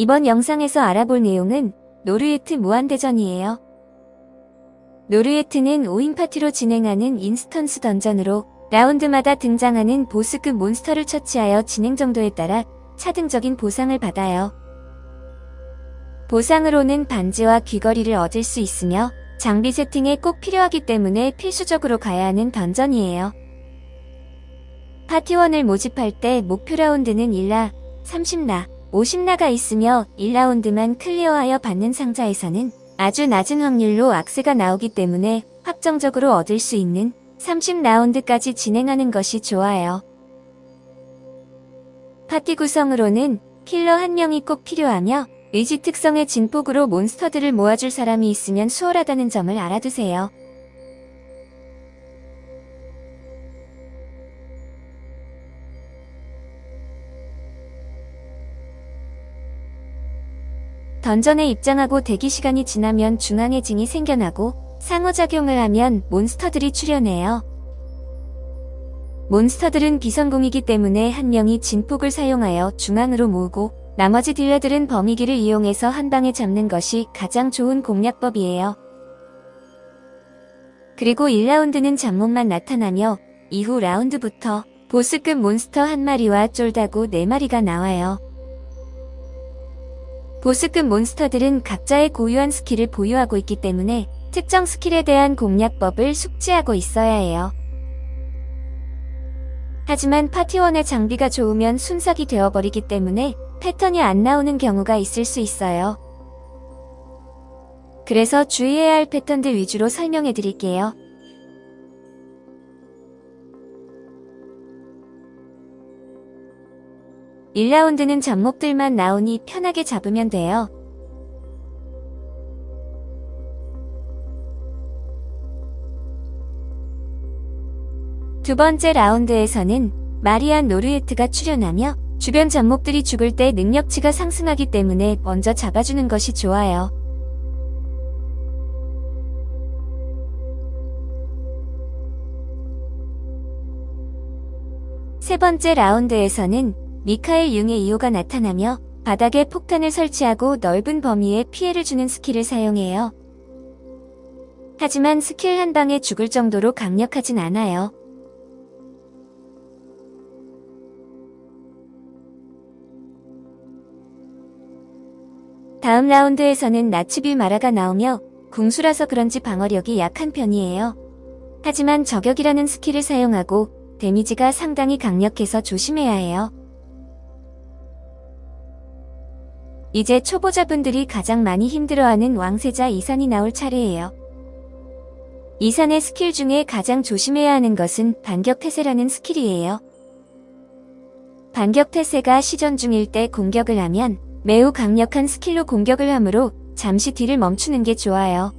이번 영상에서 알아볼 내용은 노르예트 무한대전이에요. 노르예트는 5인 파티로 진행하는 instance dungeon으로 라운드마다 등장하는 보스급 몬스터를 처치하여 진행 정도에 따라 차등적인 보상을 받아요. 보상으로는 반지와 귀걸이를 얻을 수 있으며 장비 세팅에 꼭 필요하기 때문에 필수적으로 가야 하는 dungeon이에요. 파티원을 모집할 때 목표 라운드는 1라, 30라, 50라가 있으며 1라운드만 클리어하여 받는 상자에서는 아주 낮은 확률로 악세가 나오기 때문에 확정적으로 얻을 수 있는 30라운드까지 진행하는 것이 좋아요. 파티 구성으로는 킬러 한 명이 꼭 필요하며 의지 특성의 진폭으로 몬스터들을 모아줄 사람이 있으면 수월하다는 점을 알아두세요. 던전에 입장하고 대기 시간이 지나면 중앙에 징이 생겨나고 상호작용을 하면 몬스터들이 출현해요. 몬스터들은 비성공이기 때문에 한 명이 진폭을 사용하여 중앙으로 모으고 나머지 딜러들은 범위기를 이용해서 한 방에 잡는 것이 가장 좋은 공략법이에요. 그리고 1라운드는 잡몹만 나타나며 이후 라운드부터 보스급 몬스터 한 마리와 쫄다구 4마리가 나와요. 보스급 몬스터들은 각자의 고유한 스킬을 보유하고 있기 때문에 특정 스킬에 대한 공략법을 숙지하고 있어야 해요. 하지만 파티원의 장비가 좋으면 순삭이 되어버리기 때문에 패턴이 안 나오는 경우가 있을 수 있어요. 그래서 주의해야 할 패턴들 위주로 설명해 드릴게요. 1라운드는 잡목들만 나오니 편하게 잡으면 돼요. 두 번째 라운드에서는 마리안 노르에트가 출연하며 주변 잡목들이 죽을 때 능력치가 상승하기 때문에 먼저 잡아주는 것이 좋아요. 세 번째 라운드에서는 미카엘 융의 이호가 나타나며 바닥에 폭탄을 설치하고 넓은 범위에 피해를 주는 스킬을 사용해요. 하지만 스킬 한 방에 죽을 정도로 강력하진 않아요. 다음 라운드에서는 나츠빌 마라가 나오며 궁수라서 그런지 방어력이 약한 편이에요. 하지만 저격이라는 스킬을 사용하고 데미지가 상당히 강력해서 조심해야 해요. 이제 초보자분들이 가장 많이 힘들어하는 왕세자 이산이 나올 차례예요. 이산의 스킬 중에 가장 조심해야 하는 것은 반격태세라는 스킬이에요. 반격태세가 시전 중일 때 공격을 하면 매우 강력한 스킬로 공격을 하므로 잠시 딜을 멈추는 게 좋아요.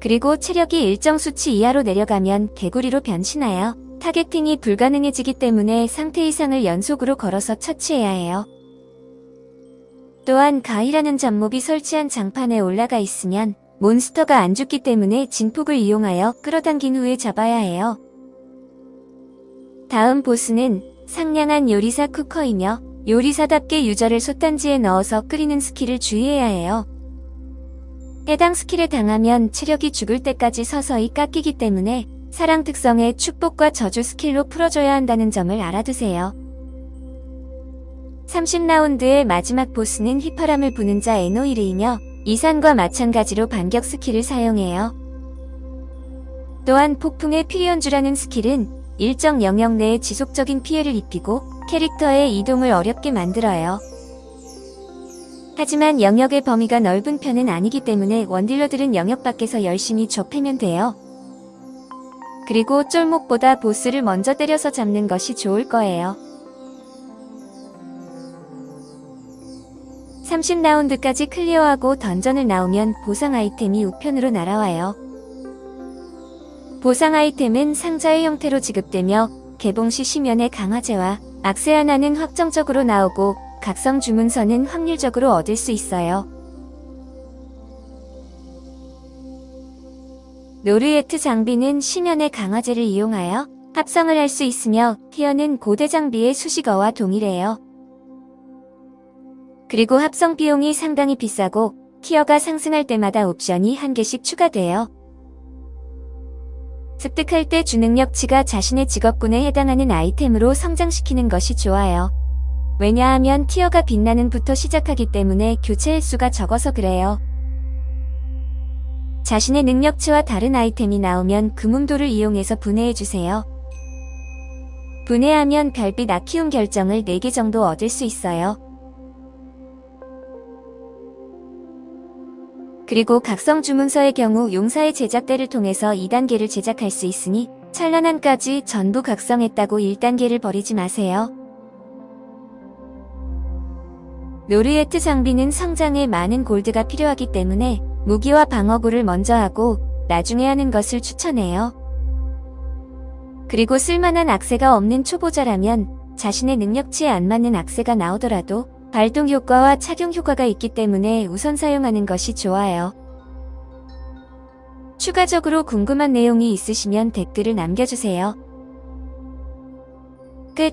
그리고 체력이 일정 수치 이하로 내려가면 개구리로 변신하여 targeting이 불가능해지기 때문에 상태 이상을 연속으로 걸어서 처치해야 해요. 또한 가이라는 잡몹이 설치한 장판에 올라가 있으면 몬스터가 안 죽기 때문에 진폭을 이용하여 끌어당긴 후에 잡아야 해요. 다음 보스는 상냥한 요리사 쿠커이며 요리사답게 유저를 솥단지에 넣어서 끓이는 스킬을 주의해야 해요. 해당 skill에 당하면 체력이 죽을 때까지 서서히 깎이기 때문에 사랑 특성의 축복과 저주 skill로 풀어줘야 한다는 점을 알아두세요. 30라운드의 마지막 보스는 휘파람을 부는 자 에노이르이며 이산과 마찬가지로 반격 skill을 사용해요. 또한 폭풍의 피리 연주라는 skill은 일정 영역 내에 지속적인 피해를 입히고 캐릭터의 이동을 어렵게 만들어요. 하지만 영역의 범위가 넓은 편은 아니기 때문에 원딜러들은 영역 밖에서 열심히 좁히면 돼요. 그리고 쫄목보다 보스를 먼저 때려서 잡는 것이 좋을 거예요. 30라운드까지 클리어하고 던전을 나오면 보상 아이템이 우편으로 날아와요. 보상 아이템은 상자의 형태로 지급되며 개봉 시 시면의 강화제와 악세 하나는 확정적으로 나오고 각성 주문서는 확률적으로 얻을 수 있어요. 노르예트 장비는 시면의 강화제를 이용하여 합성을 할 수 있으며 티어는 고대 장비의 수식어와 동일해요. 그리고 합성 비용이 상당히 비싸고 티어가 상승할 때마다 옵션이 한 개씩 추가돼요. 습득할 때 주능력치가 자신의 직업군에 해당하는 아이템으로 성장시키는 것이 좋아요. 왜냐하면 티어가 빛나는 부터 시작하기 때문에 교체 횟수가 적어서 그래요. 자신의 능력치와 다른 아이템이 나오면 금음도를 이용해서 분해해주세요. 분해하면 별빛 아키움 결정을 4개 정도 얻을 수 있어요. 그리고 각성 주문서의 경우 용사의 제작대를 통해서 2단계를 제작할 수 있으니 찬란한까지 전부 각성했다고 1단계를 버리지 마세요. 노르에트 장비는 성장에 많은 골드가 필요하기 때문에 무기와 방어구를 먼저 하고 나중에 하는 것을 추천해요. 그리고 쓸만한 악세가 없는 초보자라면 자신의 능력치에 안 맞는 악세가 나오더라도 발동 효과와 착용 효과가 있기 때문에 우선 사용하는 것이 좋아요. 추가적으로 궁금한 내용이 있으시면 댓글을 남겨주세요. 끝